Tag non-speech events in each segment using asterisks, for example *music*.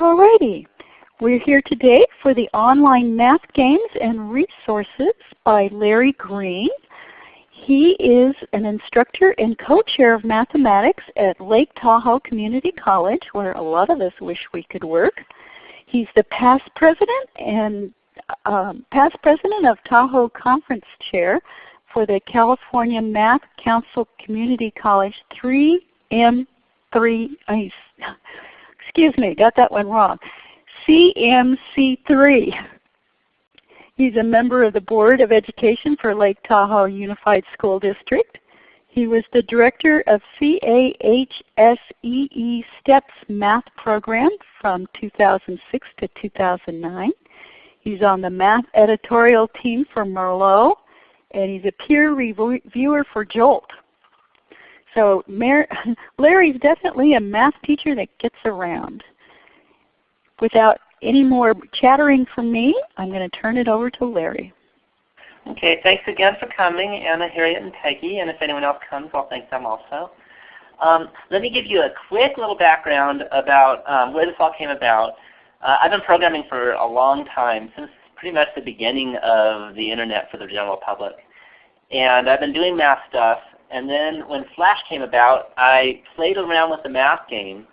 Alrighty. We're here today for the online math games and resources by Larry Green. He is an instructor and co-chair of mathematics at Lake Tahoe Community College where a lot of us wish we could work. He's the past president and um, past president of Tahoe Conference Chair for the California Math Council Community College 3M3, excuse me, got that one wrong, CMC3. He's a member of the Board of Education for Lake Tahoe Unified School District. He was the director of CAHSEE STEPS math program from 2006 to 2009. He's on the math editorial team for Merlot, and he's a peer reviewer for JOLT. So *laughs* Larry's definitely a math teacher that gets around. Without any more chattering from me, I'm going to turn it over to Larry. Okay, thanks again for coming, Anna, Harriet, and Peggy. And if anyone else comes, I'll thank them also. Um, let me give you a quick little background about um, where this all came about. Uh, I've been programming for a long time, since pretty much the beginning of the Internet for the general public. And I've been doing math stuff. And then when Flash came about, I played around with the math game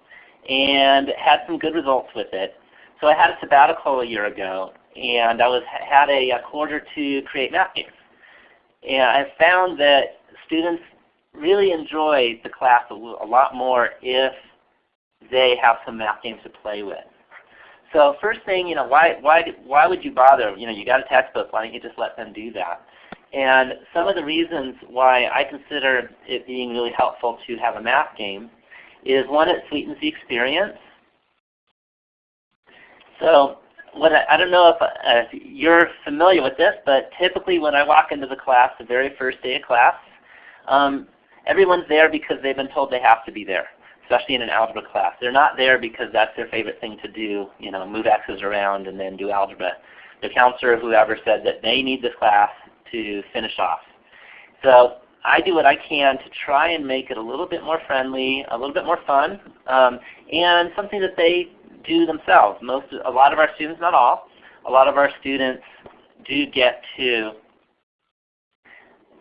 and had some good results with it. So I had a sabbatical a year ago, and I was had a, a quarter to create math games. And I found that students really enjoy the class a, a lot more if they have some math games to play with. So first thing, you know, why why why would you bother? You know, you got a textbook. Why don't you just let them do that? And some of the reasons why I consider it being really helpful to have a math game is one, it sweetens the experience. So what I, I don't know if, uh, if you're familiar with this, but typically when I walk into the class, the very first day of class, um, everyone's there because they've been told they have to be there, especially in an algebra class. They're not there because that's their favorite thing to do, you know, move x's around and then do algebra. The counselor or whoever said that they need this class to finish off. So I do what I can to try and make it a little bit more friendly, a little bit more fun, um, and something that they do themselves. Most, a lot of our students, not all, a lot of our students do get to,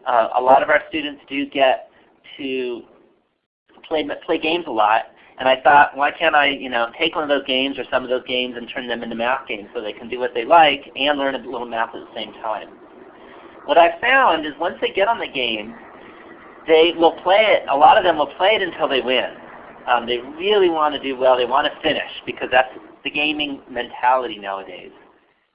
uh, a lot of our students do get to play, play games a lot. And I thought, why can't I you know, take one of those games or some of those games and turn them into math games so they can do what they like and learn a little math at the same time. What I found is once they get on the game, they will play it, a lot of them will play it until they win. Um, they really want to do well. They want to finish because that's the gaming mentality nowadays.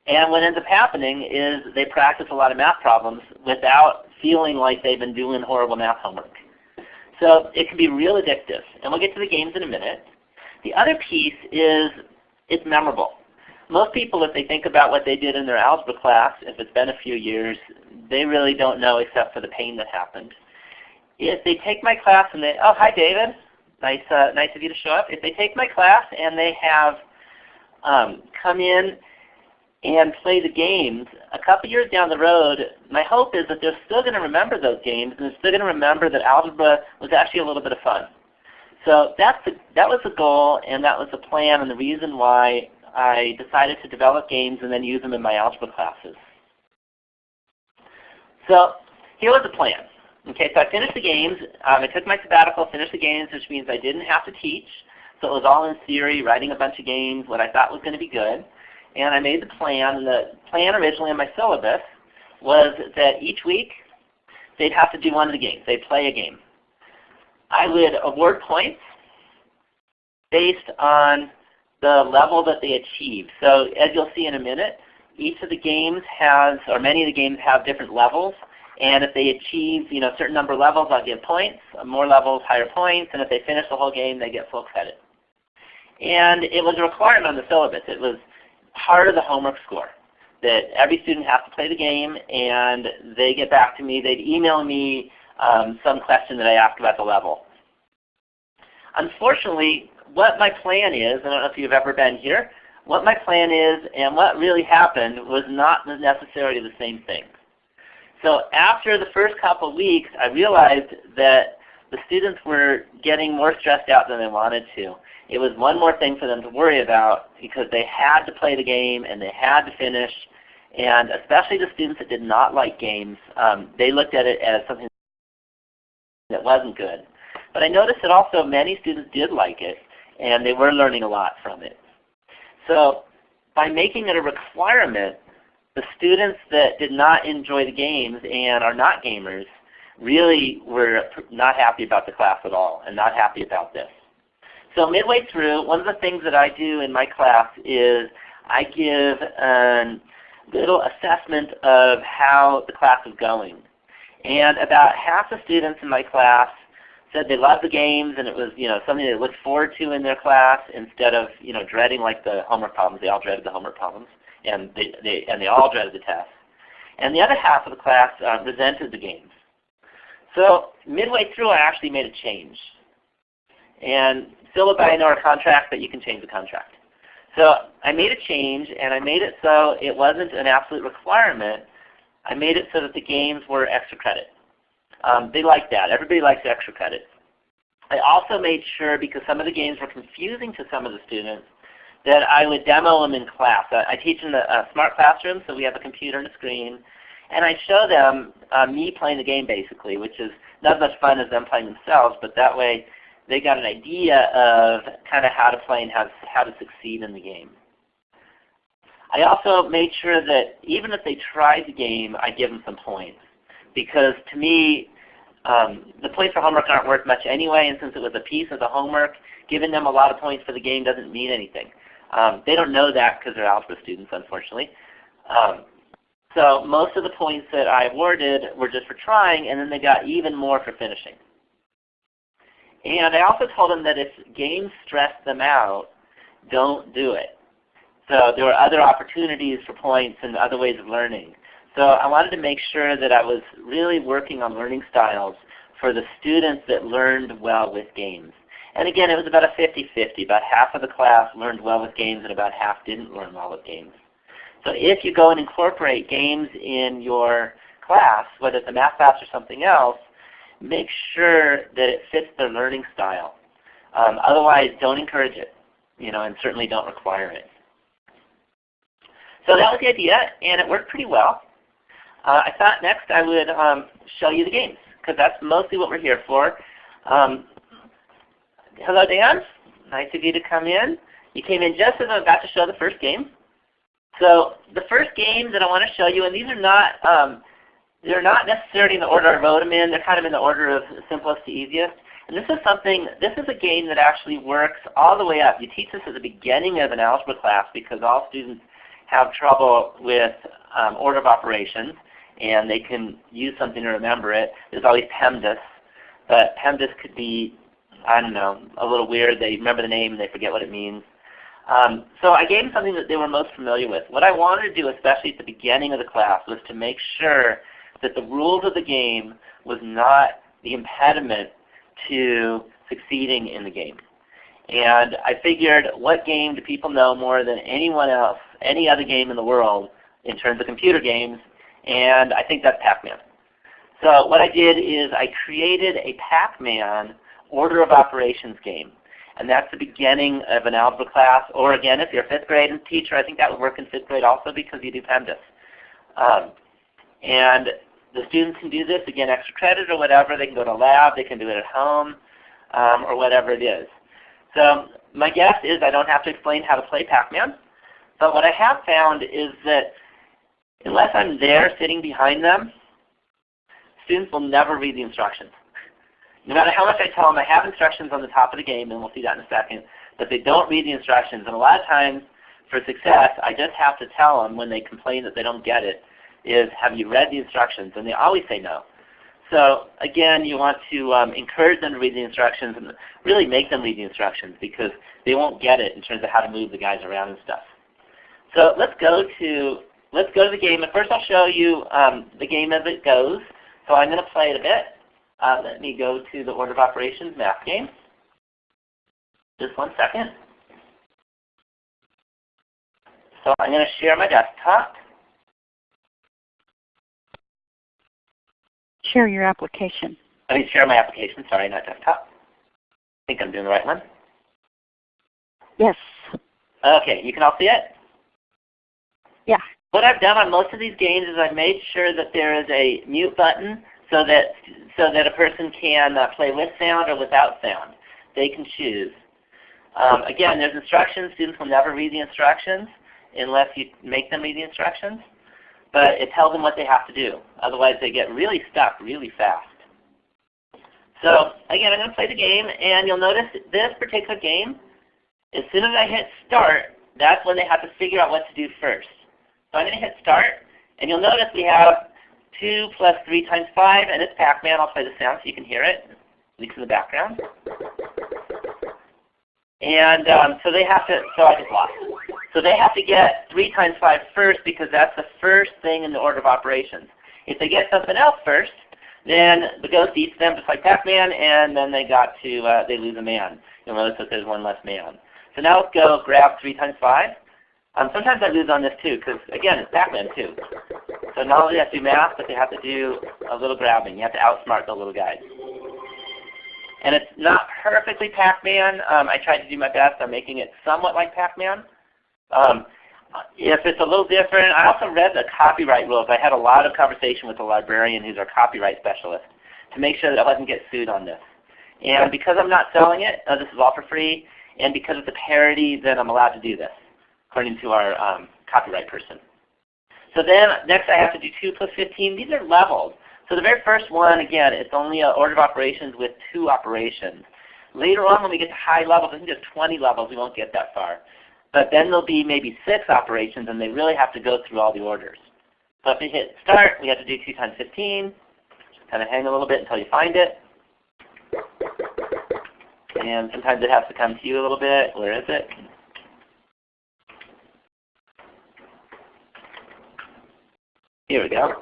And what ends up happening is they practice a lot of math problems without feeling like they've been doing horrible math homework. So it can be real addictive. And we'll get to the games in a minute. The other piece is it's memorable. Most people, if they think about what they did in their algebra class, if it's been a few years, they really don't know except for the pain that happened. If they take my class and they, oh, hi David, nice, uh, nice of you to show up. If they take my class and they have um, come in and play the games, a couple years down the road, my hope is that they're still going to remember those games and they're still going to remember that algebra was actually a little bit of fun. So that's the, that was the goal and that was the plan and the reason why I decided to develop games and then use them in my algebra classes. So here was the plan. Okay, so I finished the games. Um, I took my sabbatical, finished the games, which means I didn't have to teach. So it was all in theory, writing a bunch of games, what I thought was going to be good. And I made the plan. And the plan originally in my syllabus was that each week they'd have to do one of the games. They'd play a game. I would award points based on the level that they achieved. So as you'll see in a minute, each of the games has, or many of the games have different levels. And if they achieve you know, a certain number of levels, I'll give points. More levels, higher points. And if they finish the whole game, they get full credit. And it was a requirement on the syllabus. It was part of the homework score that every student has to play the game and they get back to me. They'd email me um, some question that I asked about the level. Unfortunately, what my plan is, I don't know if you've ever been here, what my plan is and what really happened was not necessarily the same thing. So after the first couple weeks, I realized that the students were getting more stressed out than they wanted to. It was one more thing for them to worry about because they had to play the game and they had to finish. And especially the students that did not like games, um, they looked at it as something that wasn't good. But I noticed that also many students did like it and they were learning a lot from it. So by making it a requirement, the students that did not enjoy the games and are not gamers really were not happy about the class at all and not happy about this. So midway through, one of the things that I do in my class is I give a little assessment of how the class is going. And about half the students in my class said they loved the games and it was you know something they looked forward to in their class instead of you know dreading like the homework problems. They all dreaded the homework problems and they, they and they all dreaded the tests. And the other half of the class uh, resented the games. So midway through, I actually made a change. And syllabi know our contract, but you can change the contract. So I made a change, and I made it so it wasn't an absolute requirement. I made it so that the games were extra credit. Um, they like that. Everybody likes extra credit. I also made sure, because some of the games were confusing to some of the students, that I would demo them in class. I, I teach in a, a smart classroom, so we have a computer and a screen. And I show them uh, me playing the game basically, which is not as much fun as them playing themselves, but that way they got an idea of kind of how to play and how to, how to succeed in the game. I also made sure that even if they tried the game, I give them some points. Because to me, um, the points for homework aren't worth much anyway, and since it was a piece of the homework, giving them a lot of points for the game doesn't mean anything. Um, they don't know that because they're algebra students, unfortunately. Um, so most of the points that I awarded were just for trying, and then they got even more for finishing. And I also told them that if games stress them out, don't do it. So there were other opportunities for points and other ways of learning. So I wanted to make sure that I was really working on learning styles for the students that learned well with games. And again, it was about a 50-50. About half of the class learned well with games and about half didn't learn well with games. So if you go and incorporate games in your class, whether it's a math class or something else, make sure that it fits their learning style. Um, otherwise, don't encourage it, you know, and certainly don't require it. So that was the idea, and it worked pretty well. Uh, I thought next I would um, show you the games, because that's mostly what we're here for. Um, hello, Dan. Nice of you to come in. You came in just as I'm about to show the first game. So the first game that I want to show you, and these are not um, they're not necessarily in the order I wrote them in. They're kind of in the order of simplest to easiest. And this is something, this is a game that actually works all the way up. You teach this at the beginning of an algebra class because all students have trouble with um, order of operations and they can use something to remember it. There's always PEMDAS, but PEMDAS could be, I don't know, a little weird. They remember the name and they forget what it means. Um, so I gave them something that they were most familiar with. What I wanted to do, especially at the beginning of the class, was to make sure that the rules of the game was not the impediment to succeeding in the game. And I figured what game do people know more than anyone else, any other game in the world in terms of computer games? And I think that's Pac-Man. So what I did is I created a Pac-Man order of operations game. And that's the beginning of an algebra class. Or again, if you're a fifth grade teacher, I think that would work in fifth grade also because you do PEMDAS. Um, and the students can do this, again, extra credit or whatever. They can go to lab, they can do it at home, um, or whatever it is. So my guess is I don't have to explain how to play Pac-Man. But what I have found is that unless I'm there sitting behind them, students will never read the instructions. No matter how much I tell them, I have instructions on the top of the game, and we'll see that in a second, but they don't read the instructions. And a lot of times, for success, I just have to tell them when they complain that they don't get it, is have you read the instructions? And they always say no. So again, you want to um, encourage them to read the instructions and really make them read the instructions because they won't get it in terms of how to move the guys around and stuff. So let's go to let's go to the game. And first I'll show you um, the game as it goes. So I'm going to play it a bit. Uh, let me go to the order of operations math game. Just one second. So I'm going to share my desktop. Share your application. I mean share my application, sorry, not desktop. I think I'm doing the right one. Yes. Okay, you can all see it? Yeah. What I've done on most of these games is I've made sure that there is a mute button so that, so that a person can uh, play with sound or without sound. They can choose. Um, again, there's instructions. Students will never read the instructions unless you make them read the instructions. But it tells them what they have to do. Otherwise they get really stuck really fast. So again, I'm going to play the game, and you'll notice this particular game, as soon as I hit start, that's when they have to figure out what to do first. So I'm going to hit start, and you'll notice we have 2 plus 3 times 5, and it's Pac-Man. I'll play the sound so you can hear it, at least in the background. And um, so they have to, so I just lost. So they have to get 3 times 5 first because that's the first thing in the order of operations. If they get something else first, then the ghost eats them just like Pac-Man, and then they got to, uh, they lose a man. You'll notice that there's one less man. So now let's go grab 3 times 5. Um, sometimes I lose on this too, because again, it's Pac-Man too. So not only do they have to do math, but they have to do a little grabbing. You have to outsmart the little guys. And it's not perfectly Pac-Man. Um, I tried to do my best on making it somewhat like Pac-Man. Um, if it's a little different, I also read the copyright rules. I had a lot of conversation with the librarian who's our copyright specialist to make sure that I wasn't get sued on this. And because I'm not selling it, uh, this is all for free, and because it's a parody, then I'm allowed to do this, according to our um, copyright person. So then next I have to do 2 plus 15. These are levels. So the very first one, again, it's only an order of operations with two operations. Later on when we get to high levels, I think there's 20 levels, we won't get that far. But then there'll be maybe six operations and they really have to go through all the orders. So if we hit start, we have to do 2 times 15. Just kind of hang a little bit until you find it. And sometimes it has to come to you a little bit. Where is it? Here we go.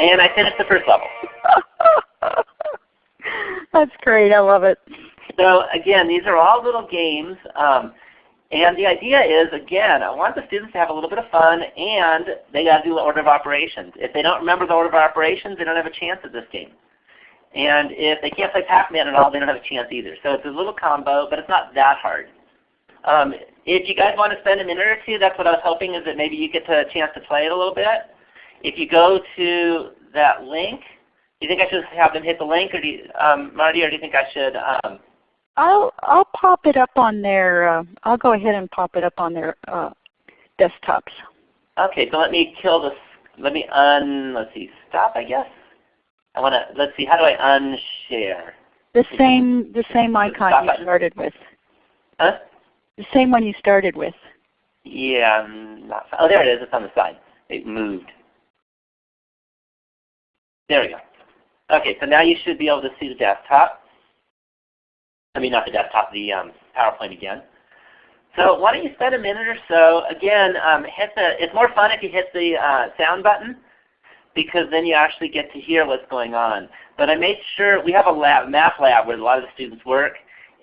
And I finished the first level. *laughs* That's great. I love it. So again, these are all little games. Um, and the idea is, again, I want the students to have a little bit of fun and they got to do the order of operations. If they don't remember the order of operations, they don't have a chance at this game. And if they can't play Pac-Man at all, they don't have a chance either. So it's a little combo, but it's not that hard. Um, if you guys want to spend a minute or two, that's what I was hoping is that maybe you get a chance to play it a little bit. If you go to that link, do you think I should have them hit the link, or do you, um, Marty, or do you think I should um, I'll I'll pop it up on their. Uh, I'll go ahead and pop it up on their uh, desktops. Okay, so let me kill this. Let me un. Let's see. Stop. I guess. I want to. Let's see. How do I unshare? The same the same icon Stop you started with. Huh? The same one you started with. Yeah. Not. Oh, there it is. It's on the side. It moved. There we go. Okay, so now you should be able to see the desktop. I mean, not the desktop, the um, PowerPoint again. So why don't you spend a minute or so, again, um, hit the, it's more fun if you hit the uh, sound button because then you actually get to hear what's going on. But I made sure, we have a lab, math lab where a lot of the students work,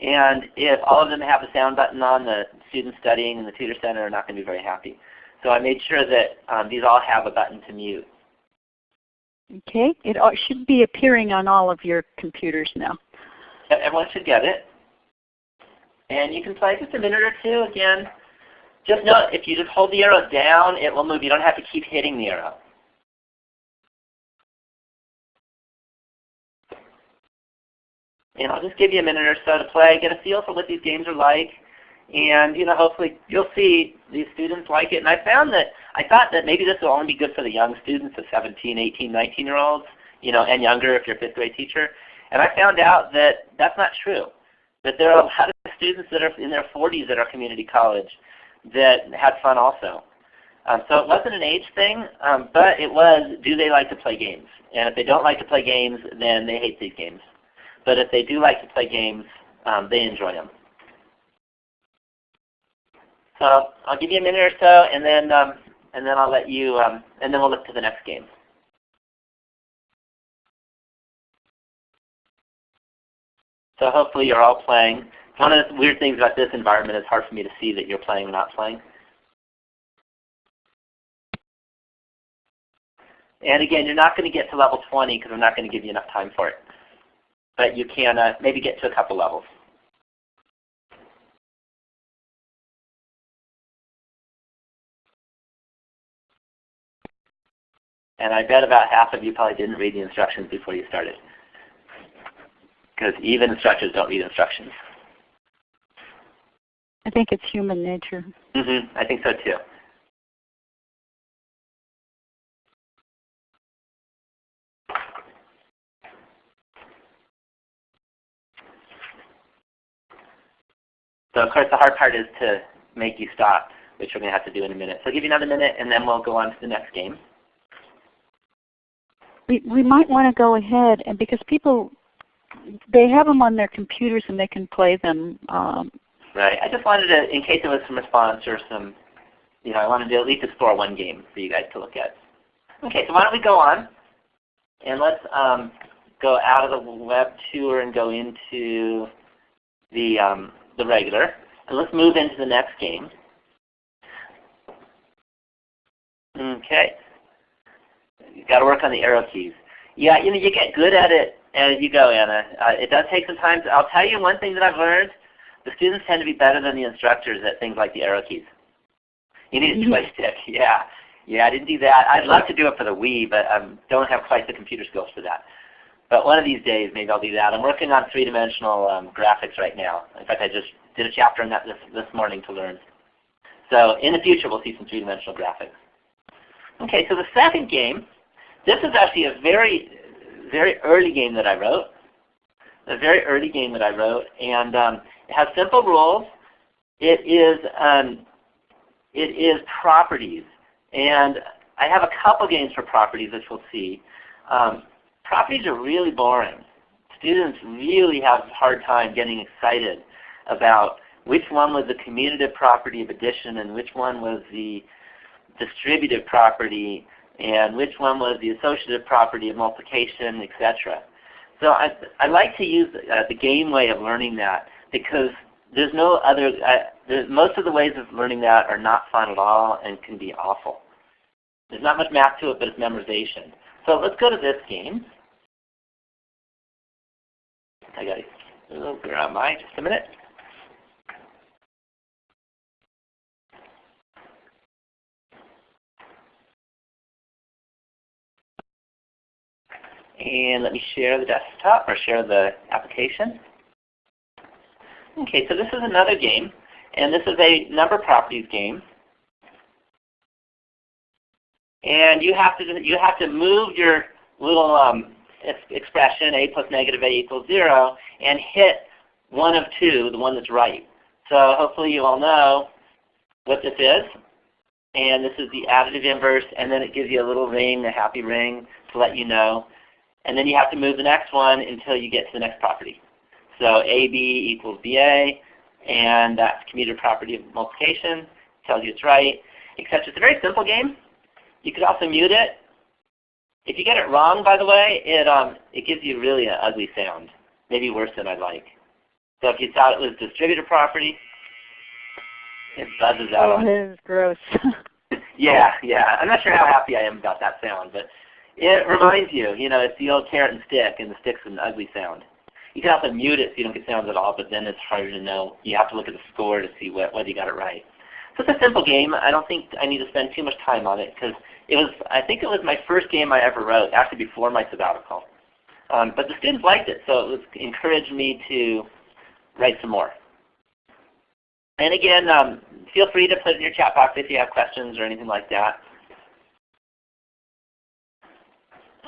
and if all of them have a sound button on, the students studying in the tutor center are not going to be very happy. So I made sure that um, these all have a button to mute. Okay, it should be appearing on all of your computers now. Everyone should get it. And you can play just a minute or two. Again, just note if you just hold the arrow down, it will move. You don't have to keep hitting the arrow. And I'll just give you a minute or so to play, get a feel for what these games are like. And you know, hopefully you'll see these students like it. And I found that I thought that maybe this will only be good for the young students, the 17, 18, 19 year olds, you know, and younger if you're a fifth grade teacher. And I found out that that's not true. That there are a lot of students that are in their 40s at our community college that had fun also. Um, so it wasn't an age thing, um, but it was do they like to play games? And if they don't like to play games, then they hate these games. But if they do like to play games, um, they enjoy them. So I'll give you a minute or so, and then um, and then I'll let you, um, and then we'll look to the next game. So hopefully you're all playing. One of the weird things about this environment is hard for me to see that you're playing or not playing. And again, you're not going to get to level 20 because I'm not going to give you enough time for it. But you can uh, maybe get to a couple levels. And I bet about half of you probably didn't read the instructions before you started. Because even instructors don't read instructions. I think it's human nature. Mm -hmm. I think so too. So of course the hard part is to make you stop, which we're going to have to do in a minute. So I'll give you another minute and then we'll go on to the next game. We, we might want to go ahead and because people, they have them on their computers and they can play them. Um, right. I just wanted to, in case there was some response or some, you know, I wanted to at least explore one game for you guys to look at. Okay, so why don't we go on and let's um, go out of the web tour and go into the um, the regular. And let's move into the next game. Okay. You've got to work on the arrow keys. Yeah, you know, you get good at it as you go, Anna. Uh, it does take some time. To, I'll tell you one thing that I've learned. The students tend to be better than the instructors at things like the arrow keys. You need a mm-hmm. joystick. Yeah. Yeah, I didn't do that. I'd love to do it for the Wii, but I um, don't have quite the computer skills for that. But one of these days, maybe I'll do that. I'm working on three-dimensional um, graphics right now. In fact, I just did a chapter on that this, this morning to learn. So in the future, we'll see some three-dimensional graphics. Okay, so the second game, this is actually a very, very early game that I wrote. A very early game that I wrote, and um, it has simple rules. It is, um, it is properties, and I have a couple games for properties, which we'll see. Um, properties are really boring. Students really have a hard time getting excited about which one was the commutative property of addition and which one was the distributive property and which one was the associative property of multiplication, etc. So I, I like to use uh, the game way of learning that because there's no other, uh, there's, most of the ways of learning that are not fun at all and can be awful. There's not much math to it, but it's memorization. So let's go to this game. I got to, where am I? Just a minute. And let me share the desktop or share the application. Okay, so this is another game. And this is a number properties game. And you have to you have to move your little um, expression a plus negative a equals 0 and hit one of two, the one that's right. So hopefully you all know what this is. And this is the additive inverse, and then it gives you a little ring, a happy ring, to let you know. And then you have to move the next one until you get to the next property. So AB equals BA, and that's commutative property of multiplication, tells you it's right, except it's a very simple game. You could also mute it if you get it wrong, by the way, it um it gives you really an ugly sound, maybe worse than I'd like. So if you thought it was distributive property, it buzzes out. Oh, it is gross. *laughs* *laughs* yeah, yeah. I'm not sure how happy I am about that sound, but it reminds you, you know, it's the old carrot and stick, and the stick's an ugly sound. You can also mute it so you don't get sounds at all, but then it's harder to know. You have to look at the score to see what, whether you got it right. So it's a simple game. I don't think I need to spend too much time on it because it was, I think it was my first game I ever wrote, actually before my sabbatical. Um, but the students liked it, so it was, encouraged me to write some more. And again, um, feel free to put in your chat box if you have questions or anything like that.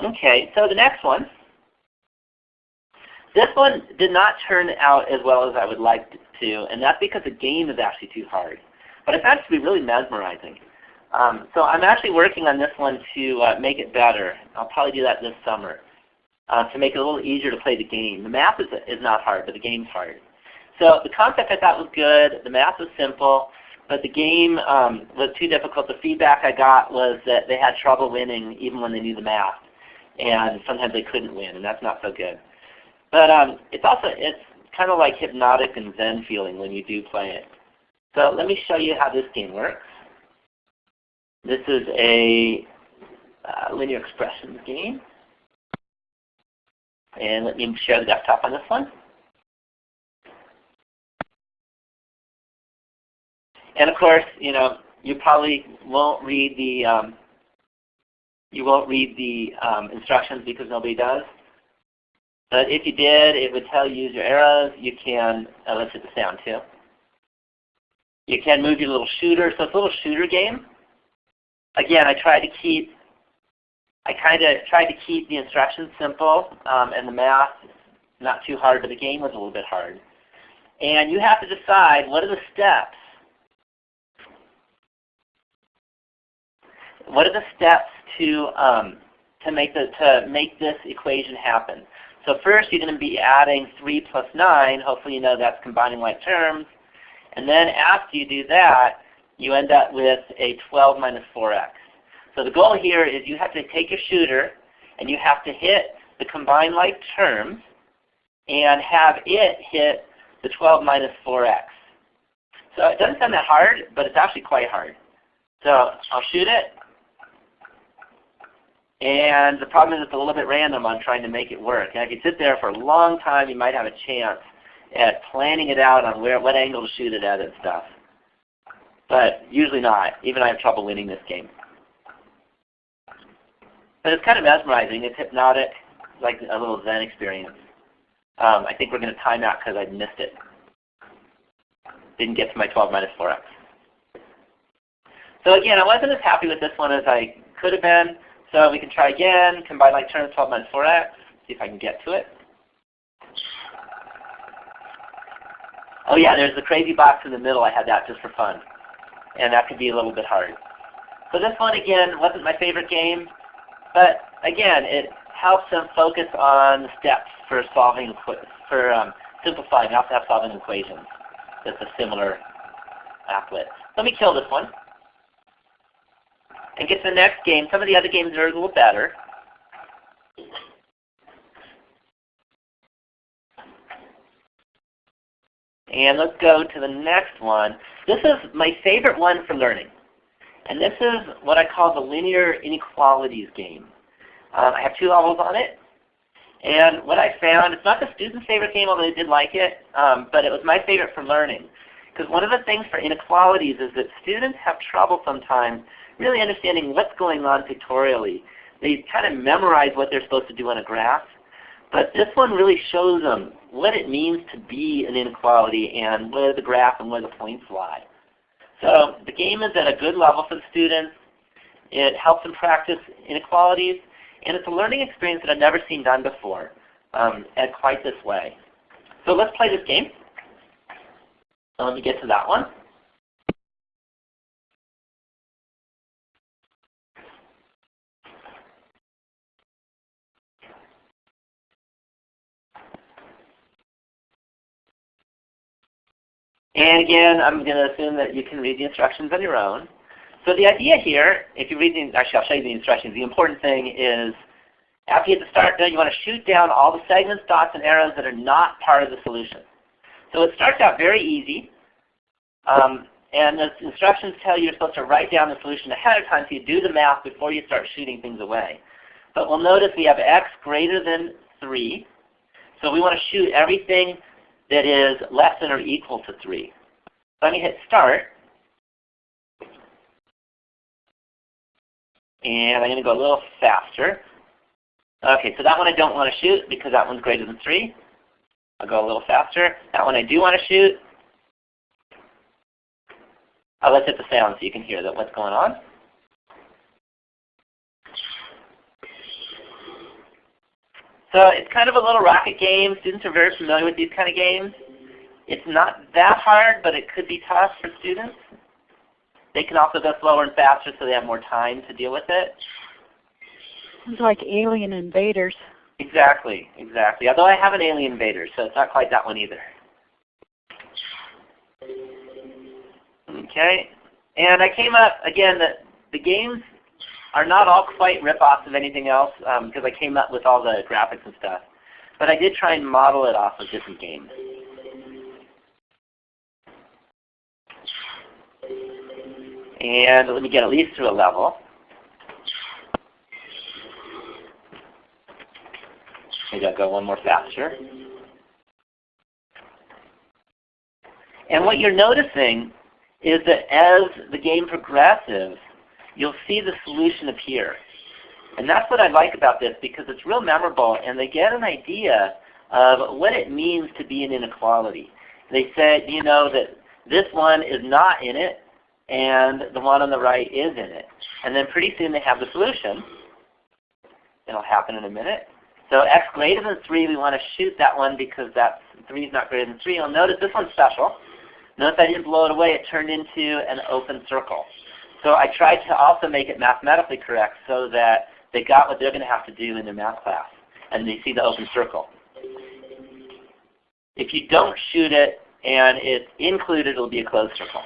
Okay, so the next one. This one did not turn out as well as I would like to, and that's because the game is actually too hard. But I found it to be really mesmerizing. Um, so I'm actually working on this one to uh, make it better. I'll probably do that this summer uh, to make it a little easier to play the game. The math is, is not hard, but the game's hard. So the concept I thought was good. The math was simple, but the game um, was too difficult. The feedback I got was that they had trouble winning even when they knew the math, and sometimes they couldn't win, and that's not so good. But um, it's also it's kind of like hypnotic and zen feeling when you do play it. So let me show you how this game works. This is a uh, linear expressions game. And let me share the desktop on this one. And of course, you know, you probably won't read the um, you won't read the um, instructions because nobody does. But if you did, it would tell you your arrows. You can, uh, let's hit the sound too. You can move your little shooter. So it's a little shooter game. Again, I try to keep, I kind of tried to keep the instructions simple um, and the math not too hard, but the game was a little bit hard. And you have to decide what are the steps what are the steps to um, to make the to make this equation happen? So first, you're going to be adding 3 plus 9. Hopefully, you know that's combining like terms. And then after you do that, you end up with a 12 minus 4x. So the goal here is you have to take your shooter and you have to hit the combined like terms and have it hit the 12 minus 4x. So it doesn't sound that hard, but it's actually quite hard. So I'll shoot it. And the problem is it's a little bit random on trying to make it work. And if you sit there for a long time, you might have a chance at planning it out on where, what angle to shoot it at and stuff. But usually not. Even I have trouble winning this game. But it's kind of mesmerizing. It's hypnotic, like a little Zen experience. Um, I think we're going to time out because I missed it. Didn't get to my 12 minus 4x. So again, I wasn't as happy with this one as I could have been. So we can try again, combine like terms 12 minus 4x, see if I can get to it. Oh yeah, there's the crazy box in the middle. I had that just for fun. And that could be a little bit hard. So this one again wasn't my favorite game, but again, it helps them focus on steps for solving, for um, simplifying. Also have solving equations. That's a similar applet. Let me kill this one and get to the next game. Some of the other games are a little better. And let's go to the next one. This is my favorite one for learning. And this is what I call the linear inequalities game. Um, I have two levels on it. And what I found, it's not the student's favorite game, although they did like it, um, but it was my favorite for learning. Because one of the things for inequalities is that students have trouble sometimes really understanding what's going on pictorially. They kind of memorize what they're supposed to do on a graph. But this one really shows them what it means to be an inequality and where the graph and where the points lie. So the game is at a good level for the students. It helps them practice inequalities. And it's a learning experience that I've never seen done before um, at quite this way. So let's play this game. So let me get to that one. And again, I'm going to assume that you can read the instructions on your own. So the idea here, if you read the, actually I'll show you the instructions. The important thing is after you hit the start button, you want to shoot down all the segments, dots, and arrows that are not part of the solution. So it starts out very easy. Um, and the instructions tell you you're supposed to write down the solution ahead of time so you do the math before you start shooting things away. But we'll notice we have x greater than 3. So we want to shoot everything that is less than or equal to 3. Let me hit start. And I'm going to go a little faster. Okay, so that one I don't want to shoot because that one's greater than 3. I'll go a little faster. That one I do want to shoot. Oh, let's hit the sound so you can hear that what's going on. So it's kind of a little rocket game. Students are very familiar with these kind of games. It's not that hard, but it could be tough for students. They can also go slower and faster so they have more time to deal with it. It's like Alien Invaders. Exactly, exactly. Although I have an Alien Invaders, so it's not quite that one either. Okay, and I came up, again, the, the games are not all quite rip-offs of anything else because um, I came up with all the graphics and stuff. But I did try and model it off of different games. And let me get at least to a level. Maybe I'll go one more faster. And what you're noticing is that as the game progresses, you'll see the solution appear. And that's what I like about this because it's real memorable and they get an idea of what it means to be an inequality. They said, you know, that this one is not in it and the one on the right is in it. And then pretty soon they have the solution. It'll happen in a minute. So x greater than 3, we want to shoot that one because that's 3 is not greater than 3. You'll notice this one's special. Notice I didn't blow it away. It turned into an open circle. So I tried to also make it mathematically correct so that they got what they're going to have to do in their math class. And they see the open circle. If you don't shoot it and it's included, it'll be a closed circle.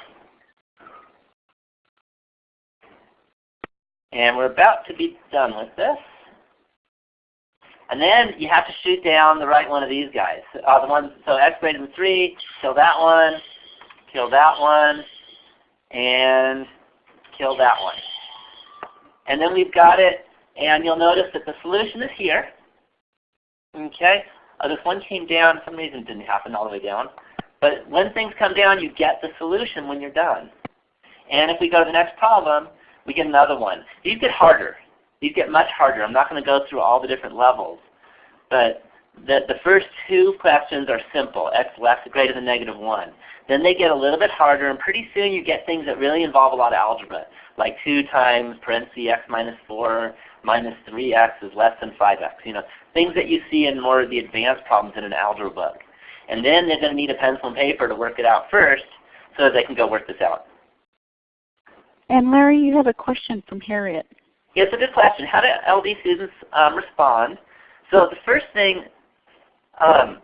And we're about to be done with this. And then you have to shoot down the right one of these guys. Uh, the one, so x greater than 3, kill that one, kill that one, and kill that one. And then we've got it, and you'll notice that the solution is here. Okay? Uh, this one came down. For some reason it didn't happen all the way down. But when things come down, you get the solution when you're done. And if we go to the next problem, we get another one. These get harder. These get much harder. I'm not going to go through all the different levels. But the, the first two questions are simple, x less or greater than negative 1. Then they get a little bit harder, and pretty soon you get things that really involve a lot of algebra, like 2 times parentheses x minus 4 minus 3x is less than 5x. You know, things that you see in more of the advanced problems in an algebra book. And then they're going to need a pencil and paper to work it out first so that they can go work this out. And Larry, you have a question from Harriet. Yeah, it's a good question. How do LD students um, respond? So the first thing, um,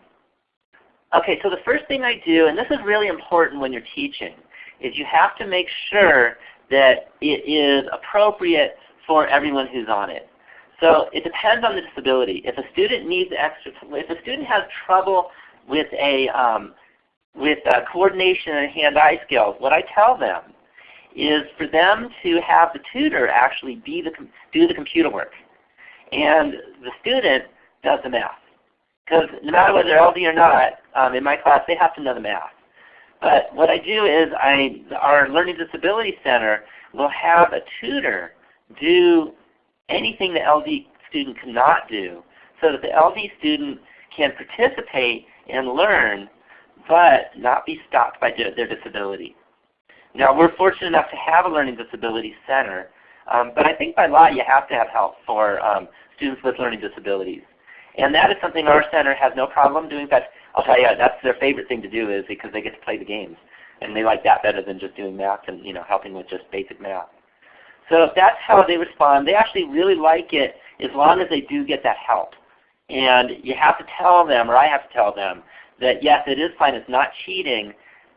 okay, so the first thing I do, and this is really important when you're teaching, is you have to make sure that it is appropriate for everyone who's on it. So it depends on the disability. If a student needs extra, if a student has trouble with a um, with uh, coordination and hand-eye skills, what I tell them is for them to have the tutor actually be the do the computer work, and the student does the math. Because no matter whether they're LD or not, um, in my class they have to know the math. But what I do is I, our Learning Disability Center will have a tutor do anything the LD student cannot do so that the LD student can participate and learn but not be stopped by their disability. Now we're fortunate enough to have a Learning Disability Center, um, but I think by law you have to have help for um, students with learning disabilities. And that is something our center has no problem doing. But I'll tell you, that's their favorite thing to do is because they get to play the games. And they like that better than just doing math and you know helping with just basic math. So if that's how they respond, they actually really like it as long as they do get that help. And you have to tell them, or I have to tell them, that yes, it is fine. It's not cheating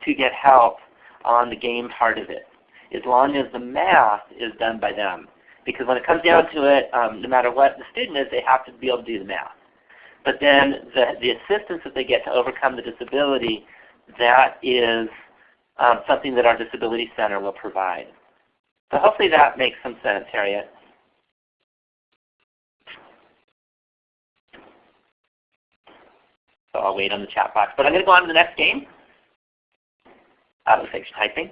to get help on the game part of it, as long as the math is done by them. Because when it comes down to it, um, no matter what the student is, they have to be able to do the math. But then the, the assistance that they get to overcome the disability, that is um, something that our Disability Center will provide. So hopefully that makes some sense, Harriet. So I'll wait on the chat box. But I'm going to go on to the next game. Uh, looks like typing.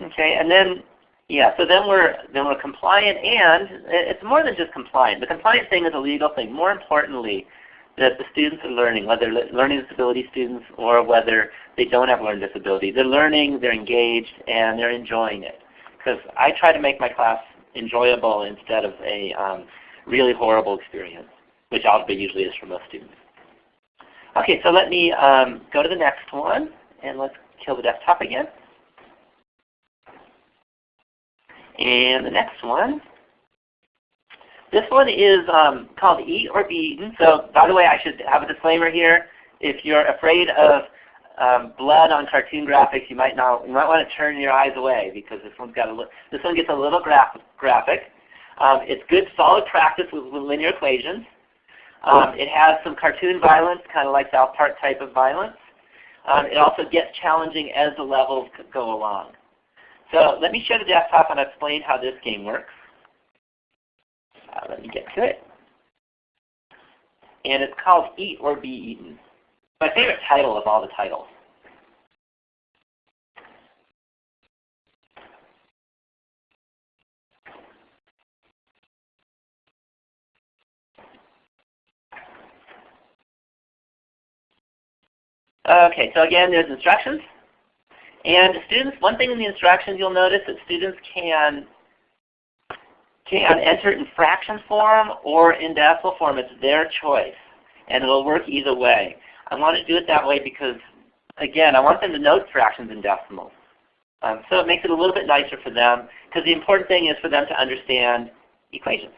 Okay, and then yeah, so then we're then we're compliant, and it's more than just compliant. The compliant thing is a legal thing. More importantly, that the students are learning, whether learning disability students or whether they don't have learning disability. They're learning, they're engaged, and they're enjoying it because I try to make my class enjoyable instead of a um, really horrible experience, which algebra usually is for most students. Okay, so let me um, go to the next one, and let's kill the desktop again. And the next one, this one is um, called Eat or Be Eaten. So by the way, I should have a disclaimer here. If you're afraid of um, blood on cartoon graphics, you might not. You might want to turn your eyes away because this one's got a this one gets a little graph graphic. Um, it's good solid practice with, with linear equations. Um, it has some cartoon violence, kind of like South Park type of violence. Um, it also gets challenging as the levels go along. So let me show the desktop and explain how this game works. Uh, let me get to it. and it's called Eat or Be Eaten. My favorite title of all the titles. Okay, so again, there's instructions. And students, one thing in the instructions you'll notice that students can can enter in fraction form or in decimal form. It's their choice. And it'll work either way. I want to do it that way because, again, I want them to note fractions and decimals. Um, so it makes it a little bit nicer for them because the important thing is for them to understand equations.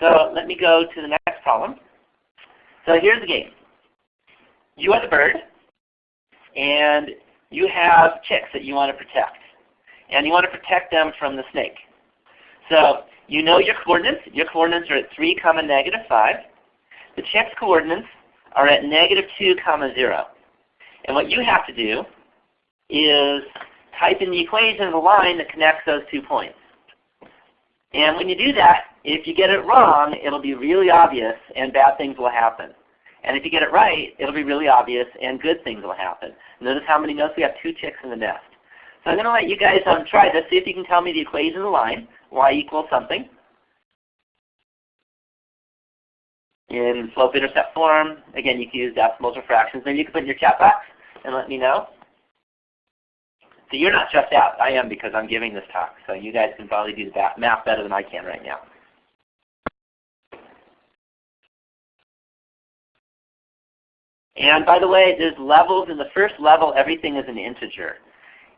So let me go to the next problem. So here's the game. You are the bird, and you have chicks that you want to protect. And you want to protect them from the snake. So you know your coordinates. Your coordinates are at 3 comma negative 5. The chick's coordinates are at negative 2 comma 0. And what you have to do is type in the equation of the line that connects those two points. And when you do that, if you get it wrong, it'll be really obvious and bad things will happen. And if you get it right, it'll be really obvious and good things will happen. Notice how many notes we have two chicks in the nest. So I'm going to let you guys um, try this, see if you can tell me the equation of the line, y equals something. In slope-intercept form, again, you can use decimals or fractions. Maybe you can put in your chat box and let me know. So you're not stressed out. I am because I'm giving this talk. So you guys can probably do the math better than I can right now. And by the way, there's levels. In the first level, everything is an integer.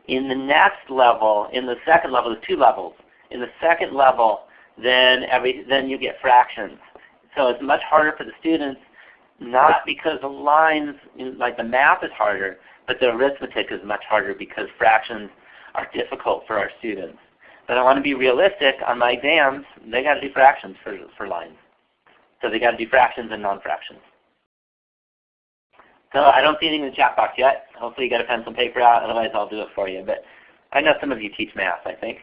In the next level, in the second level, there's two levels. In the second level, then every then you get fractions. So it's much harder for the students, not because the lines, like the math is harder, but the arithmetic is much harder because fractions are difficult for our students. But I want to be realistic on my exams. They got to do fractions for, for lines. So they got to do fractions and non-fractions. So I don't see anything in the chat box yet. Hopefully you got a pencil and paper out, otherwise I'll do it for you. But I know some of you teach math, I think.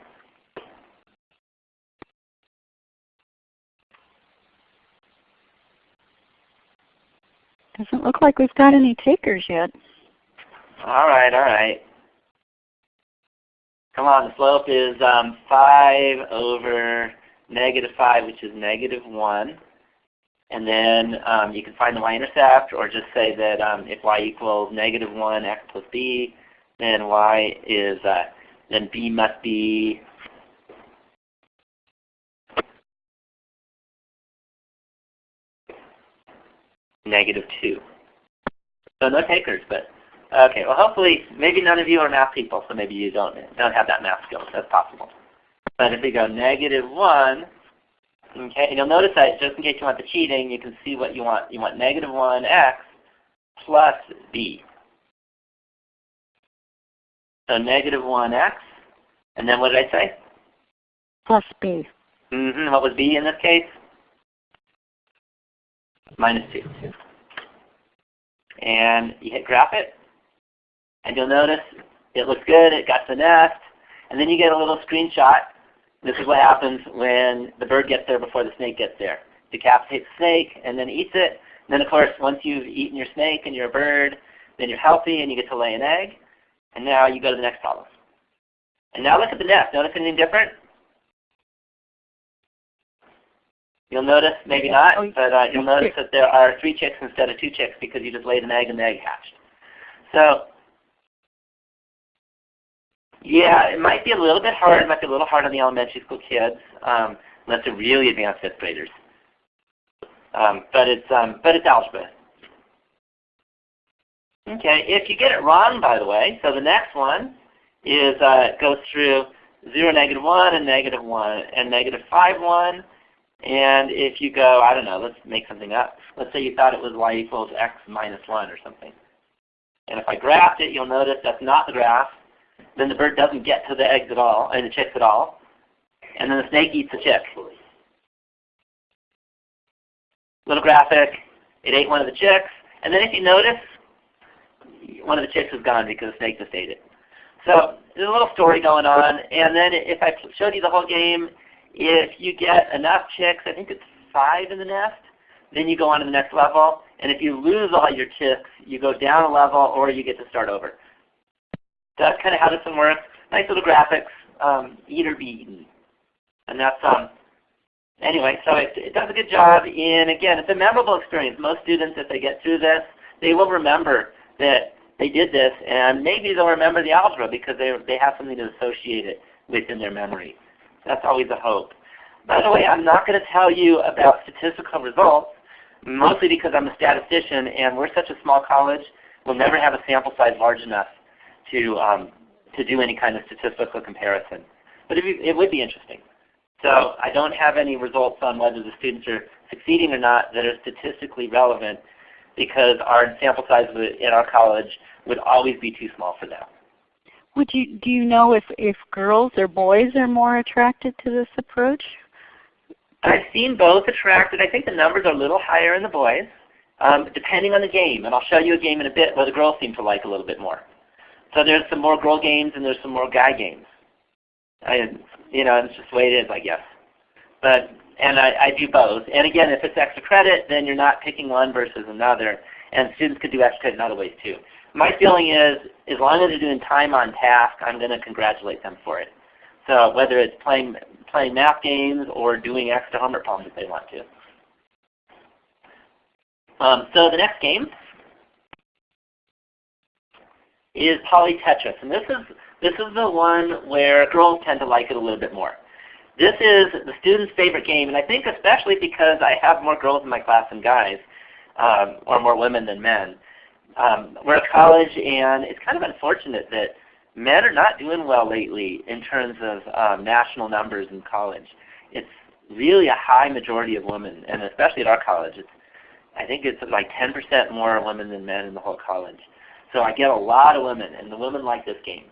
Doesn't look like we've got any takers yet. All right, all right. Come on, the slope is um, 5 over negative 5, which is negative 1. And then um, you can find the y-intercept or just say that um, if y equals negative 1 x plus b, then y is, uh, then b must be negative 2. So no takers, but okay. Well, hopefully, maybe none of you are math people, so maybe you don't don't have that math skill. That's possible. But if we go negative 1 Okay, and you'll notice that just in case you want the cheating, you can see what you want. You want negative 1x plus b. So negative 1x, and then what did I say? Plus b. Mm -hmm. What was b in this case? Minus 2. And you hit graph it, and you'll notice it looks good, it got the nest, and then you get a little screenshot this is what happens when the bird gets there before the snake gets there. Decapitates the snake and then eats it. And then of course, once you've eaten your snake and you're a bird, then you're healthy and you get to lay an egg. And now you go to the next problem. And now look at the nest. Notice anything different? You'll notice, maybe not, oh, but uh, you'll notice that there are three chicks instead of two chicks because you just laid an egg and the egg hatched. So yeah, it might be a little bit hard. It might be a little hard on the elementary school kids, um, unless they're really advanced fifth graders. Um, but it's um, but it's algebra. Okay, if you get it wrong, by the way, so the next one is uh, goes through 0, negative 1, and negative 1, and negative 5, 1. And if you go, I don't know, let's make something up. Let's say you thought it was y equals x minus 1 or something. And if I graphed it, you'll notice that's not the graph then the bird doesn't get to the eggs at all, and the chicks at all. And then the snake eats the chick. Little graphic, it ate one of the chicks. And then if you notice, one of the chicks is gone because the snake just ate it. So there's a little story going on. And then if I showed you the whole game, if you get enough chicks, I think it's five in the nest, then you go on to the next level. And if you lose all your chicks, you go down a level or you get to start over. That's kind of how this one works. Nice little graphics, um, eat or be eaten. And that's, um, anyway, so it, it does a good job in, again, it's a memorable experience. Most students, if they get through this, they will remember that they did this, and maybe they'll remember the algebra because they, they have something to associate it with in their memory. That's always a hope. By the way, I'm not going to tell you about statistical results, mostly because I'm a statistician and we're such a small college, we'll never have a sample size large enough to, um, to do any kind of statistical comparison. But it, it would be interesting. So I don't have any results on whether the students are succeeding or not that are statistically relevant because our sample size in our college would always be too small for them. Would you do you know if if girls or boys are more attracted to this approach? I've seen both attracted. I think the numbers are a little higher in the boys, um, depending on the game. And I'll show you a game in a bit where the girls seem to like a little bit more. So there's some more girl games and there's some more guy games. I, you know, it's just the way it is, I guess. But and I, I do both. And again, if it's extra credit, then you're not picking one versus another. And students could do extra credit in other ways too. My feeling is, as long as they're doing time on task, I'm going to congratulate them for it. So whether it's playing playing math games or doing extra homework problems if they want to. Um, so the next game is Poly Tetris, and this is this is the one where girls tend to like it a little bit more. This is the student's favorite game, and I think especially because I have more girls in my class than guys, um, or more women than men. Um, we're at college, and it's kind of unfortunate that men are not doing well lately in terms of um, national numbers in college. It's really a high majority of women, and especially at our college. It's, I think it's like 10% more women than men in the whole college. So I get a lot of women, and the women like this game.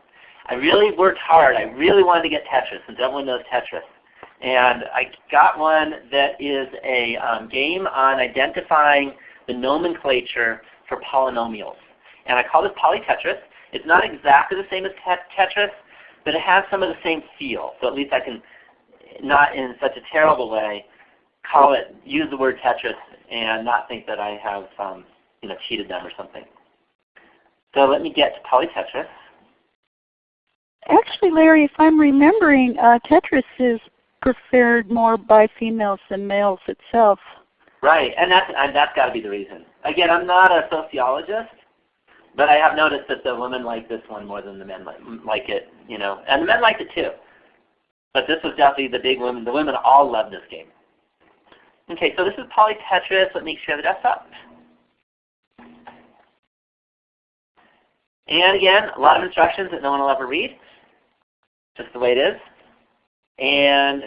I really worked hard. I really wanted to get Tetris, since everyone knows Tetris. And I got one that is a um, game on identifying the nomenclature for polynomials. And I call this PolyTetris. It's not exactly the same as Tetris, but it has some of the same feel. So at least I can, not in such a terrible way, call it, use the word Tetris and not think that I have um, you know, cheated them or something. So let me get to PolyTetris. Actually, Larry, if I'm remembering, uh, Tetris is preferred more by females than males itself. Right, and that's and that's got to be the reason. Again, I'm not a sociologist, but I have noticed that the women like this one more than the men like, it. You know, and the men liked it too. But this was definitely the big women. The women all love this game. Okay, so this is Poly Tetris. Let me share the desktop. And again, a lot of instructions that no one will ever read just the way it is. And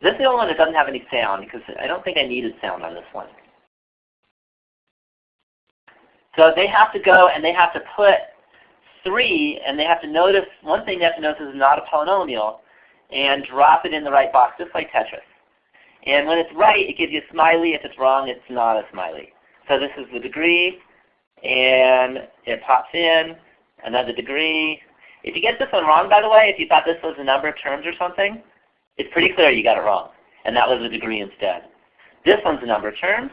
this is the only one that doesn't have any sound because I don't think I needed sound on this one. So they have to go and they have to put 3 and they have to notice, one thing they have to notice is not a polynomial and drop it in the right box just like Tetris. And when it's right, it gives you a smiley. If it's wrong, it's not a smiley. So this is the degree and it pops in, another degree, if you get this one wrong, by the way, if you thought this was a number of terms or something, it's pretty clear you got it wrong. And that was a degree instead. This one's a number of terms.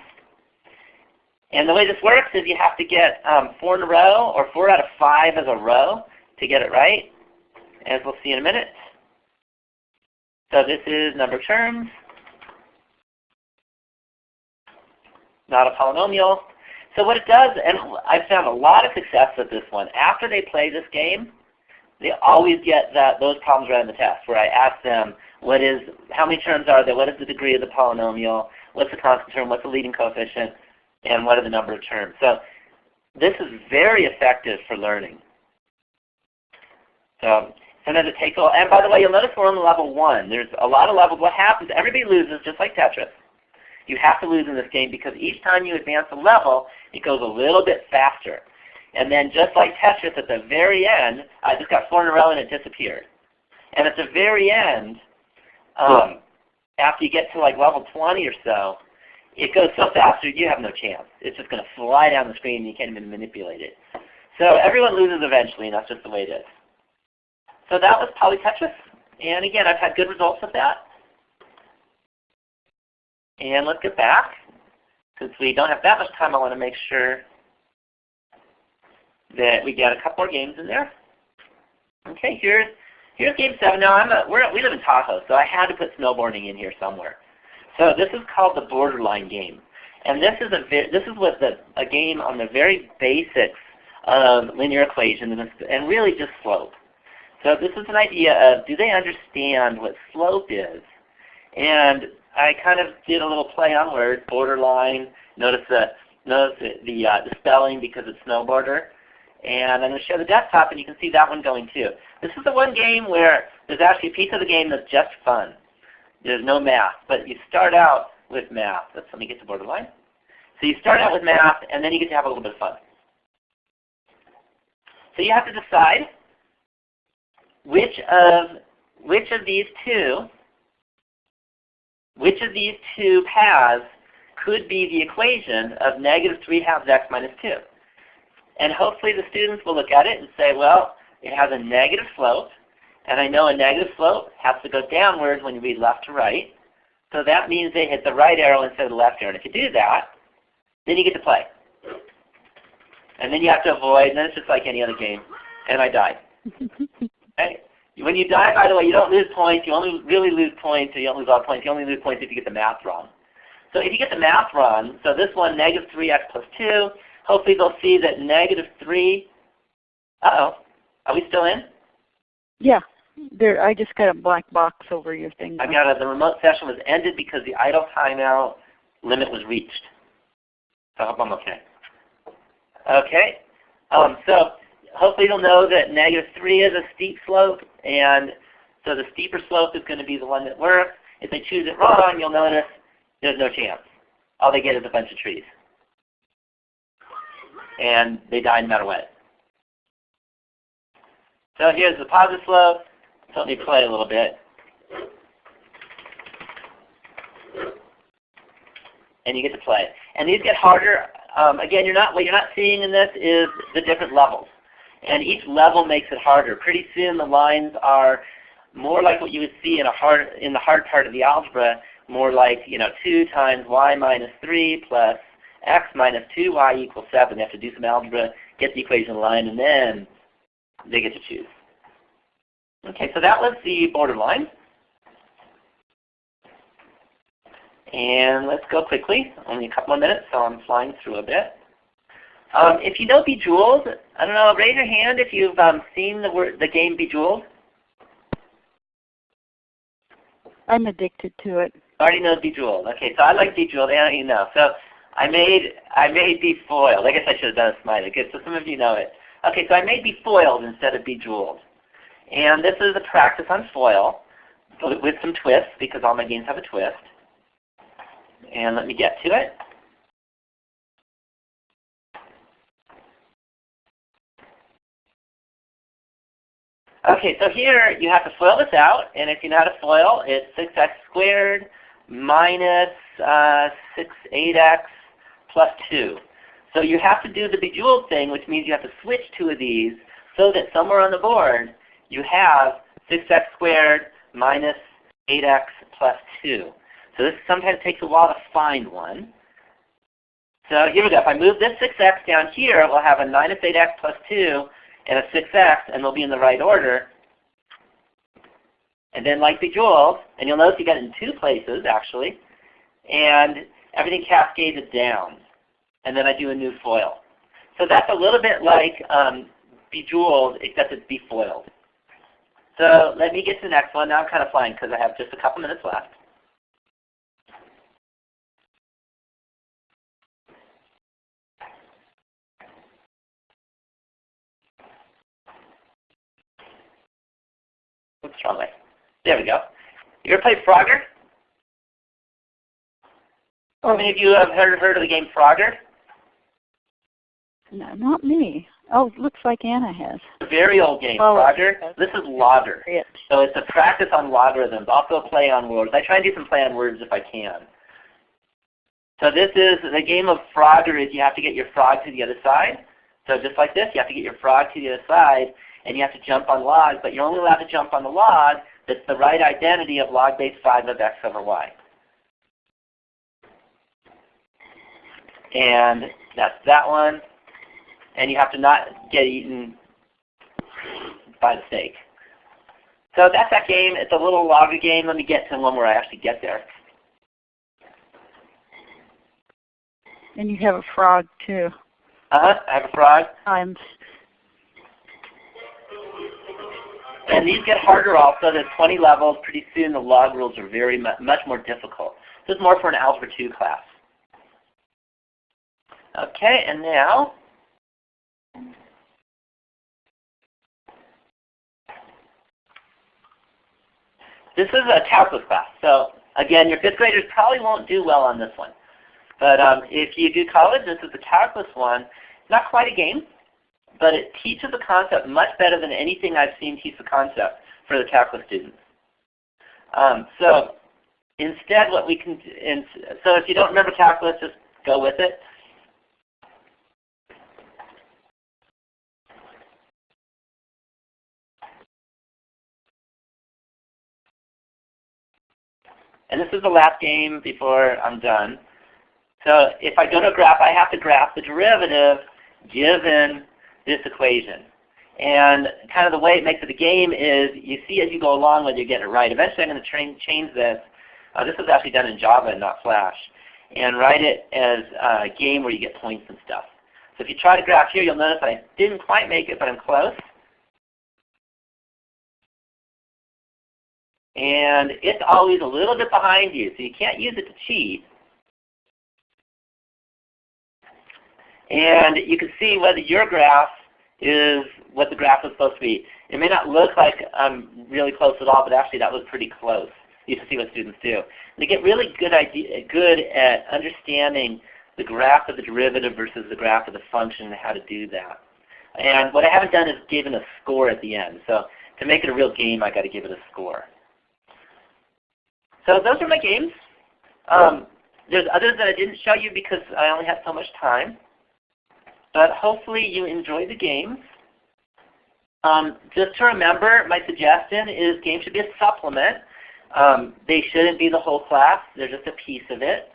And the way this works is you have to get um, four in a row or four out of five as a row to get it right, as we'll see in a minute. So this is number of terms, not a polynomial. So what it does, and I've found a lot of success with this one, after they play this game, they always get that those problems right on the test where I ask them what is how many terms are there, what is the degree of the polynomial, what's the constant term, what's the leading coefficient, and what are the number of terms. So this is very effective for learning. So sometimes it takes a And by the way, you'll notice we're on level one. There's a lot of levels. What happens, everybody loses just like Tetris. You have to lose in this game because each time you advance a level, it goes a little bit faster. And then just like Tetris at the very end, I just got four in a row and it disappeared. And at the very end, um, after you get to like level 20 or so, it goes so fast you have no chance. It's just going to fly down the screen and you can't even manipulate it. So everyone loses eventually and that's just the way it is. So that was Poly Tetris. And again, I've had good results with that. And let's get back. since we don't have that much time, I want to make sure that we get a couple more games in there. Okay, here's here's game seven. Now I'm a, we're, we live in Tahoe, so I had to put snowboarding in here somewhere. So this is called the boarderline game, and this is a this is what the a game on the very basics of linear equation and, and really just slope. So this is an idea of do they understand what slope is? And I kind of did a little play on words, boarderline. Notice the notice the, the, uh, the spelling because it's snowboarder. And I'm going to show the desktop, and you can see that one going too. This is the one game where there's actually a piece of the game that's just fun. There's no math, but you start out with math. Let's let me get to boarderline. So you start out with math, and then you get to have a little bit of fun. So you have to decide which of which of these two which of these two paths could be the equation of negative 3 halves x minus 2. And hopefully the students will look at it and say, well, it has a negative slope, and I know a negative slope has to go downwards when you read left to right. So that means they hit the right arrow instead of the left arrow. And if you do that, then you get to play. And then you have to avoid, and then it's just like any other game. And I died. *laughs* okay? When you die, by the way, you don't lose points. You only really lose points, or you don't lose all points. You only lose points if you get the math wrong. So if you get the math wrong, so this one, negative 3x plus 2, hopefully they'll see that negative 3, uh-oh, are we still in? Yeah. There, I just got a black box over your thing. I got a, the remote session was ended because the idle timeout limit was reached. So I hope I'm okay. Okay. Um, so hopefully you'll know that negative 3 is a steep slope, and so the steeper slope is going to be the one that works. If they choose it wrong, you'll notice there's no chance. All they get is a bunch of trees. And they die no matter what. So here's the positive slope. So let me play a little bit. And you get to play. And these get harder. Um, again, you're not what you're not seeing in this is the different levels. And each level makes it harder. Pretty soon the lines are more like what you would see in a hard in the hard part of the algebra, more like you know 2 times y minus 3 plus x minus 2y equals 7. They have to do some algebra, get the equation line, and then they get to choose. Okay, so that was the boarderline. And let's go quickly. Only a couple of minutes, so I'm flying through a bit. Um, if you know Bejeweled, I don't know, raise your hand if you've um, seen the, word, the game Bejeweled. I'm addicted to it. Already know Bejeweled. Okay, so I like Bejeweled, and you know. So I made I made Befoiled. I guess I should have done a smiley. Good, so some of you know it. Okay, so I made Befoiled instead of Bejeweled. And this is a practice on foil with some twists because all my games have a twist. And let me get to it. Okay, so here you have to FOIL this out, and if you know how to FOIL, it's 6x squared minus uh, 6, 8x plus 2. So you have to do the bejeweled thing, which means you have to switch two of these so that somewhere on the board you have 6x squared minus 8x plus 2. So this sometimes takes a while to find one. So here we go. If I move this 6x down here, we'll have a minus 8x plus 2 and a 6x, and they'll be in the right order. And then like Bejeweled, and you'll notice you got it in two places actually, and everything cascaded down. And then I do a new foil. So that's a little bit like um, Bejeweled, except it's befoiled. So let me get to the next one. Now I'm kind of flying because I have just a couple minutes left. Oops, wrong way. There we go. You ever played Frogger? How many of you have heard, heard of the game Frogger? No, not me. Oh, it looks like Anna has. A very old game, Oh, Frogger. okay. This is Logger. It. So it's a practice on logarithms, also a play on words. I try and do some play on words if I can. So this is, the game of Frogger is you have to get your frog to the other side. So just like this, you have to get your frog to the other side, and you have to jump on log, but you're only allowed to jump on the log that's the right identity of log base 5 of x over y. And that's that one. And you have to not get eaten by the snake. So that's that game. It's a little longer game. Let me get to one where I actually get there. And you have a frog too. Uh-huh. I have a frog. I'm And these get harder also. There's 20 levels. Pretty soon the log rules are very mu much more difficult. This is more for an Algebra 2 class. Okay, and now this is a calculus class. So again, your fifth graders probably won't do well on this one. But um, if you do college, this is a calculus one. It's not quite a game but it teaches the concept much better than anything I've seen teach the concept for the calculus students. Um, so instead what we can, and so if you don't remember calculus, just go with it. And this is the last game before I'm done. So if I go to a graph, I have to graph the derivative given this equation. And kind of the way it makes it a game is you see as you go along whether you get it right. Eventually I'm going to change this. Uh, this was actually done in Java and not Flash. And write it as a game where you get points and stuff. So if you try to graph here, you'll notice I didn't quite make it, but I'm close. And it's always a little bit behind you, so you can't use it to cheat. And you can see whether your graph is what the graph is supposed to be. It may not look like I'm really close at all, but actually that was pretty close. You can see what students do. They get really good, idea, good at understanding the graph of the derivative versus the graph of the function and how to do that. And what I haven't done is given a score at the end. So to make it a real game, I've got to give it a score. So those are my games. Um, there's others that I didn't show you because I only had so much time. But hopefully you enjoy the games. Um, just to remember, my suggestion is games should be a supplement. Um, they shouldn't be the whole class. They're just a piece of it.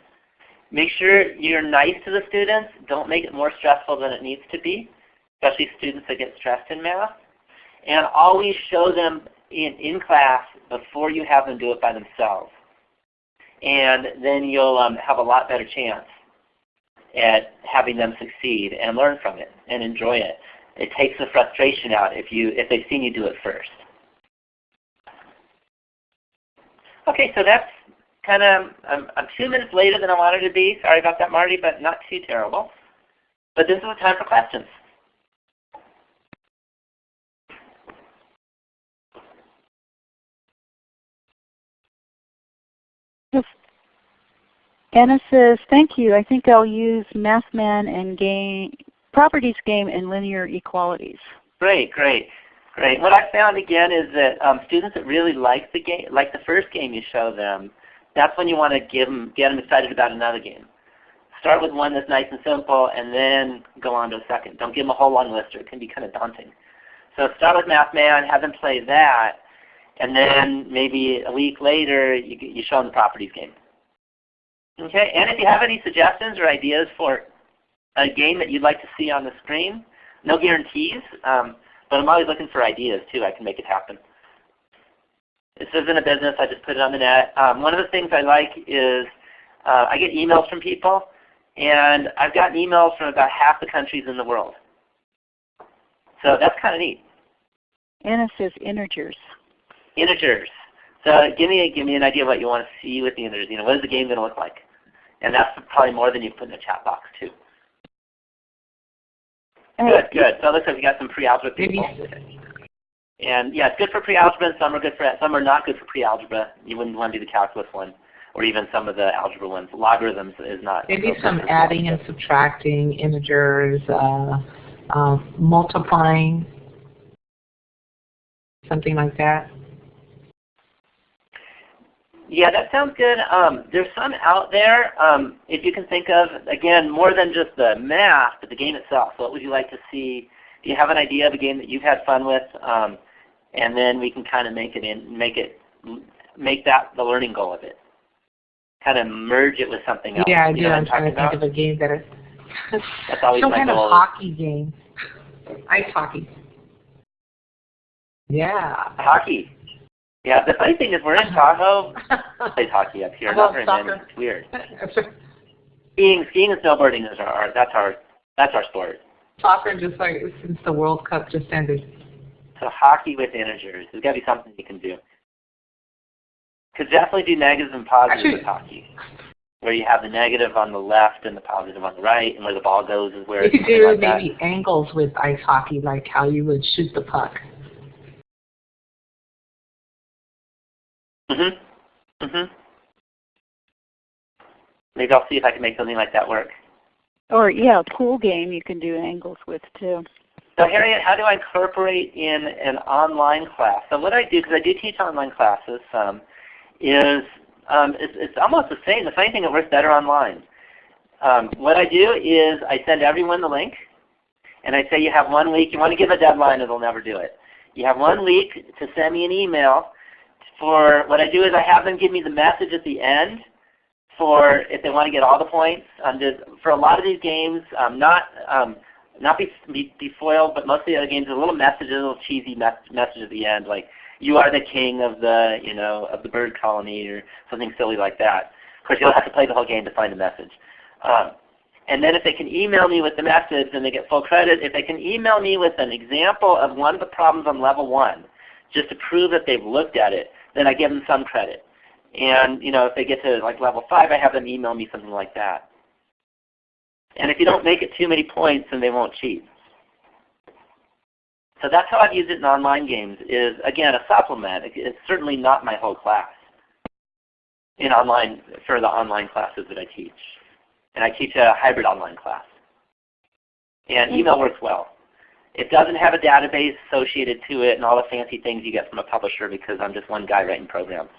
Make sure you're nice to the students. Don't make it more stressful than it needs to be, especially students that get stressed in math. And always show them in, in class before you have them do it by themselves. And then you'll um, have a lot better chance at having them succeed and learn from it and enjoy it. It takes the frustration out if, you, if they've seen you do it first. Okay, so that's kind of, I'm, I'm two minutes later than I wanted to be. Sorry about that, Marty, but not too terrible. But this is the time for questions. Anna says, thank you. I think I'll use MathMan and game, properties game and linear equalities. Great, great, great. What I found again is that um, students that really like the game, like the first game you show them, that's when you want to give them, get them excited about another game. Start with one that's nice and simple, and then go on to a second. Don't give them a whole long list, or it can be kind of daunting. So start with MathMan, have them play that, and then maybe a week later you, you show them the properties game. Okay, and if you have any suggestions or ideas for a game that you'd like to see on the screen, no guarantees, um, but I'm always looking for ideas too. I can make it happen. This isn't a business. I just put it on the net. Um, one of the things I like is uh, I get emails from people, and I've gotten emails from about half the countries in the world. So that's kind of neat. Anna says integers. Integers. So give me a, give me an idea of what you want to see with the integers. You know, what is the game going to look like? And that's probably more than you put in the chat box too. Good, good. So it looks like we got some pre-algebra people. And yeah, it's good for pre-algebra and some are good for some are not good for pre-algebra. You wouldn't want to do the calculus one or even some of the algebra ones. Logarithms is not. Maybe some adding and subtracting integers, uh, uh, multiplying, something like that. Yeah, that sounds good. Um, there's some out there, um, if you can think of, again, more than just the math, but the game itself. What would you like to see? Do you have an idea of a game that you've had fun with? Um, and then we can kind of make it in, make it, make that the learning goal of it. Kind of merge it with something else. Yeah, I do. I'm trying to about? think of a game that That's always Some kind of hockey game. Ice hockey. Yeah. Hockey. Yeah, the funny thing is we're in Tahoe. *laughs* plays hockey up here. Not very many. It's weird. *laughs* Skiing, skiing and snowboarding is our, our that's our that's our sport. Soccer just like since the World Cup just ended. So hockey with integers. There's got to be something you can do. Could definitely do negatives and positives Actually- with hockey, where you have the negative on the left and the positive on the right, and where the ball goes is where You it's could do like that. maybe angles with ice hockey, like how you would shoot the puck. Mhm. Mhm. Maybe I'll see if I can make something like that work. Or yeah, a pool game you can do angles with too. So Harriet, how do I incorporate in an online class? So what I do, because I do teach online classes, um, is um, it's, it's almost the same. The funny thing, it works better online. Um, what I do is I send everyone the link, and I say you have one week. You want to give a deadline, it'll never do it. You have one week to send me an email. For what I do is I have them give me the message at the end for if they want to get all the points. Um, for a lot of these games, um, not um, not be, be, be foiled, but most of the other games, a little message, a little cheesy mes- message at the end, like "You are the king of the you know of the bird colony" or something silly like that. Of course, you'll have to play the whole game to find the message. Um, and then if they can email me with the message, then they get full credit. If they can email me with an example of one of the problems on level one, just to prove that they've looked at it, then I give them some credit. And you know, if they get to like level five, I have them email me something like that. And if you don't make it too many points, then they won't cheat. So that's how I've used it in online games. Is again a supplement. It's certainly not my whole class. In online for the online classes that I teach, and I teach a hybrid online class. And email works well. It doesn't have a database associated to it and all the fancy things you get from a publisher because I'm just one guy writing programs.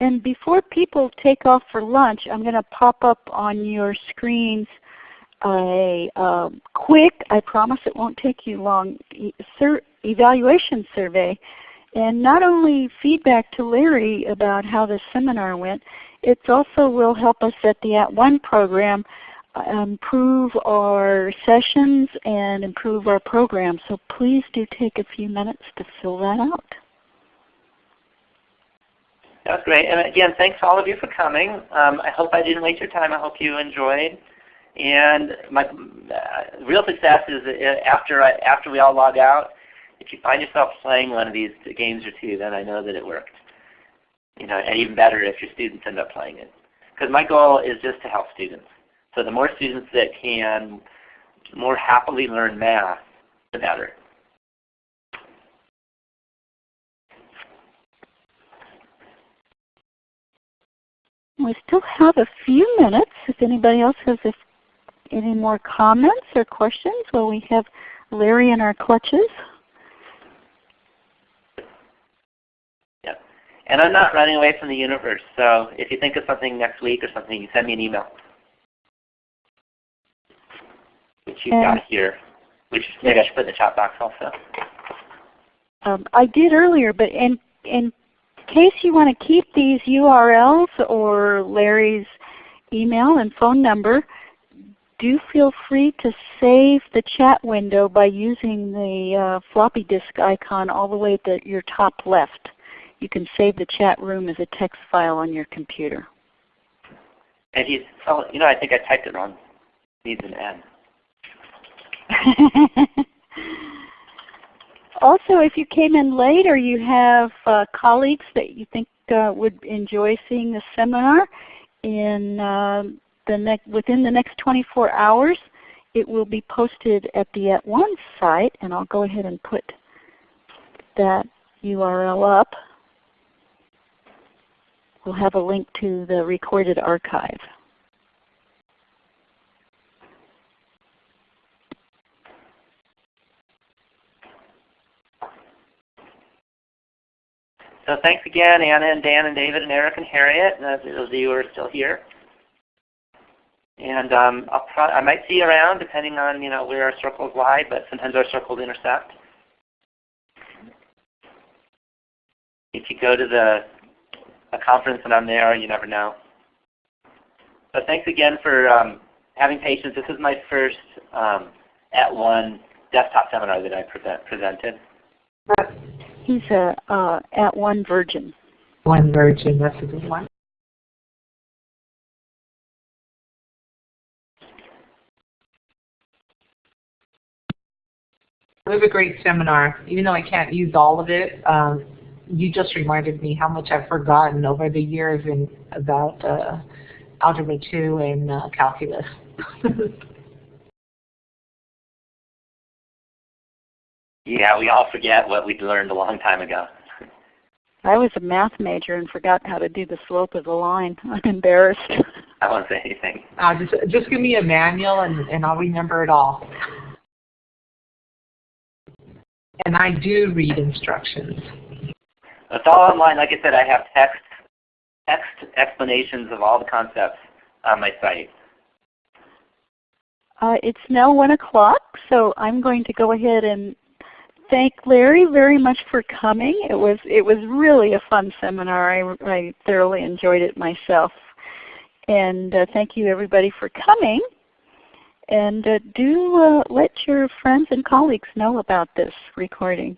And before people take off for lunch, I'm going to pop up on your screens a um, quick, I promise it won't take you long, sur evaluation survey. And not only feedback to Larry about how the seminar went, it also will help us at the At One program improve our sessions and improve our program. So please do take a few minutes to fill that out. That's great. And again, thanks all of you for coming. Um, I hope I didn't waste your time. I hope you enjoyed. And my uh, real success is uh, after I, after we all log out. If you find yourself playing one of these games or two, then I know that it worked. You know, and even better if your students end up playing it. Because my goal is just to help students. So the more students that can more happily learn math, the better. We still have a few minutes if anybody else has any more comments or questions while we have Larry in our clutches. Yep. And I'm not running away from the universe, so if you think of something next week or something, you send me an email. Which you've got here. Which maybe I should put in the chat box also. Um, I did earlier, but in, in case you want to keep these URLs or Larry's email and phone number, do feel free to save the chat window by using the uh, floppy disk icon all the way at the, your top left. You can save the chat room as a text file on your computer. And he's, oh, you know, I think I typed it wrong. Needs an N. *laughs* also, if you came in late or you have uh, colleagues that you think uh, would enjoy seeing the seminar, in uh, the next within the next 24 hours, it will be posted at the At One site, and I'll go ahead and put that URL up. We'll have a link to the recorded archive. So thanks again, Anna and Dan and David and Eric and Harriet, and those of you who are still here. And um, I might see you around depending on you know where our circles lie, but sometimes our circles intersect. If you go to the a conference and I'm there, you never know. But thanks again for um, having patience. This is my first um, at one desktop seminar that I present, presented. He's a uh, at one virgin. One virgin, that's a good one. It was a great seminar. Even though I can't use all of it, um, you just reminded me how much I've forgotten over the years in about uh, Algebra 2 and uh, calculus. *laughs* yeah, we all forget what we learned a long time ago. I was a math major and forgot how to do the slope of the line. *laughs* I'm embarrassed. *laughs* I won't say anything. Uh, just, just give me a manual and, and I'll remember it all. And I do read instructions. It's all online. Like I said, I have text, text explanations of all the concepts on my site. Uh, it's now 1 o'clock, so I'm going to go ahead and thank Larry very much for coming. It was, it was really a fun seminar. I, I thoroughly enjoyed it myself. And uh, thank you everybody for coming. And uh, do uh, let your friends and colleagues know about this recording.